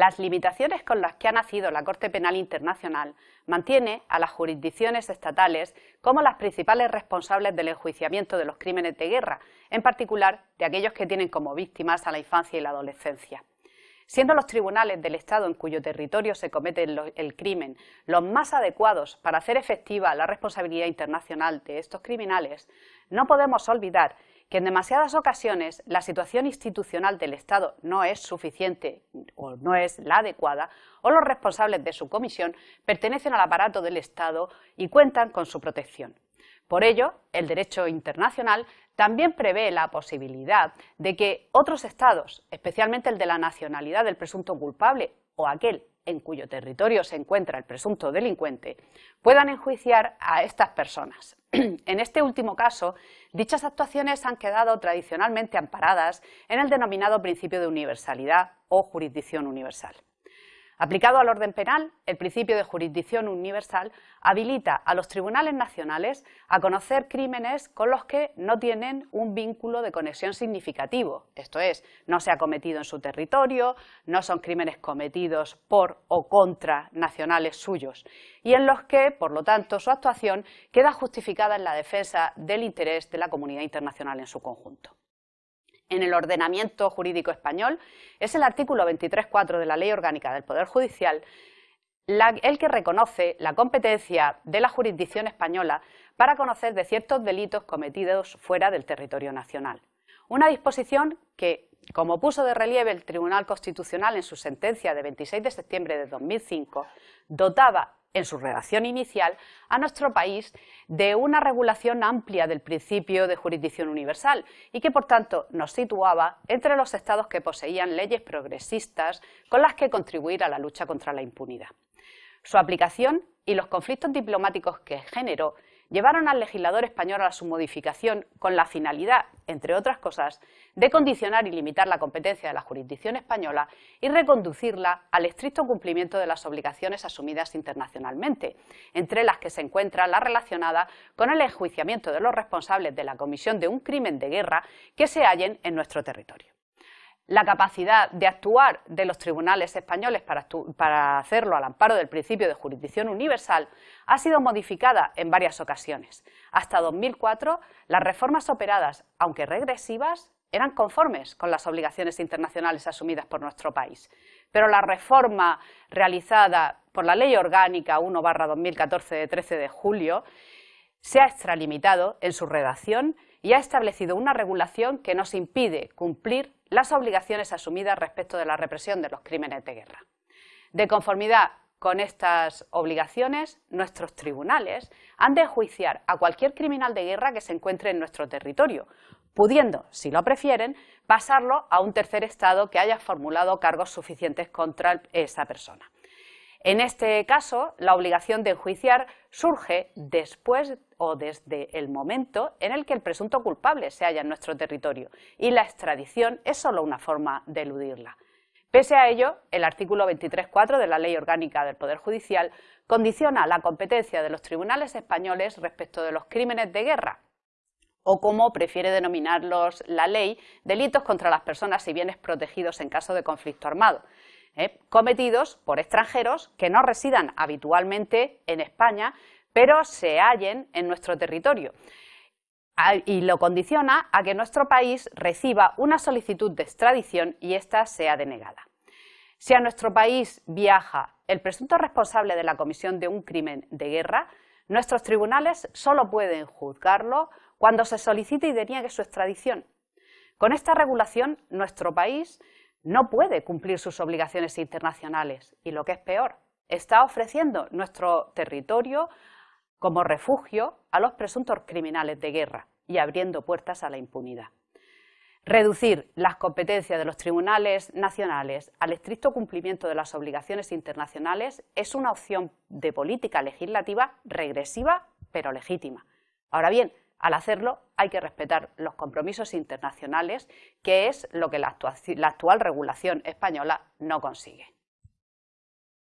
las limitaciones con las que ha nacido la Corte Penal Internacional mantiene a las jurisdicciones estatales como las principales responsables del enjuiciamiento de los crímenes de guerra, en particular de aquellos que tienen como víctimas a la infancia y la adolescencia. Siendo los tribunales del Estado en cuyo territorio se comete el crimen los más adecuados para hacer efectiva la responsabilidad internacional de estos criminales, no podemos olvidar que en demasiadas ocasiones la situación institucional del Estado no es suficiente o no es la adecuada, o los responsables de su comisión pertenecen al aparato del Estado y cuentan con su protección. Por ello, el derecho internacional también prevé la posibilidad de que otros Estados, especialmente el de la nacionalidad del presunto culpable o aquel en cuyo territorio se encuentra el presunto delincuente, puedan enjuiciar a estas personas. en este último caso, dichas actuaciones han quedado tradicionalmente amparadas en el denominado principio de universalidad o jurisdicción universal. Aplicado al orden penal, el principio de jurisdicción universal habilita a los tribunales nacionales a conocer crímenes con los que no tienen un vínculo de conexión significativo, esto es, no se ha cometido en su territorio, no son crímenes cometidos por o contra nacionales suyos, y en los que, por lo tanto, su actuación queda justificada en la defensa del interés de la comunidad internacional en su conjunto en el ordenamiento jurídico español, es el artículo 23.4 de la Ley Orgánica del Poder Judicial el que reconoce la competencia de la jurisdicción española para conocer de ciertos delitos cometidos fuera del territorio nacional. Una disposición que, como puso de relieve el Tribunal Constitucional en su sentencia de 26 de septiembre de 2005, dotaba en su redacción inicial, a nuestro país de una regulación amplia del principio de jurisdicción universal y que, por tanto, nos situaba entre los estados que poseían leyes progresistas con las que contribuir a la lucha contra la impunidad. Su aplicación y los conflictos diplomáticos que generó llevaron al legislador español a su modificación con la finalidad, entre otras cosas, de condicionar y limitar la competencia de la jurisdicción española y reconducirla al estricto cumplimiento de las obligaciones asumidas internacionalmente, entre las que se encuentra la relacionada con el enjuiciamiento de los responsables de la comisión de un crimen de guerra que se hallen en nuestro territorio la capacidad de actuar de los tribunales españoles para, hacerlo al amparo del principio de jurisdicción universal ha sido modificada en varias ocasiones. Hasta 2004, las reformas operadas, aunque regresivas, eran conformes con las obligaciones internacionales asumidas por nuestro país. Pero la reforma realizada por la Ley Orgánica 1-2014 de 13 de julio se ha extralimitado en su redacción y ha establecido una regulación que nos impide cumplir las obligaciones asumidas respecto de la represión de los crímenes de guerra. De conformidad con estas obligaciones, nuestros tribunales han de enjuiciar a cualquier criminal de guerra que se encuentre en nuestro territorio, pudiendo, si lo prefieren, pasarlo a un tercer Estado que haya formulado cargos suficientes contra esa persona. En este caso, la obligación de enjuiciar surge después o desde el momento en el que el presunto culpable se halla en nuestro territorio y la extradición es solo una forma de eludirla. Pese a ello, el artículo 23.4 de la Ley Orgánica del Poder Judicial condiciona la competencia de los tribunales españoles respecto de los crímenes de guerra, o como prefiere denominarlos la ley, delitos contra las personas y bienes protegidos en caso de conflicto armado, ¿eh? cometidos por extranjeros que no residan habitualmente en España, pero se hallen en nuestro territorio y lo condiciona a que nuestro país reciba una solicitud de extradición y ésta sea denegada. Si a nuestro país viaja el presunto responsable de la comisión de un crimen de guerra, nuestros tribunales solo pueden juzgarlo cuando se solicite y deniegue su extradición. Con esta regulación, nuestro país no puede cumplir sus obligaciones internacionales y lo que es peor, está ofreciendo nuestro territorio como refugio a los presuntos criminales de guerra y abriendo puertas a la impunidad. Reducir las competencias de los tribunales nacionales al estricto cumplimiento de las obligaciones internacionales es una opción de política legislativa regresiva pero legítima. Ahora bien, al hacerlo hay que respetar los compromisos internacionales, que es lo que la, actual regulación española no consigue.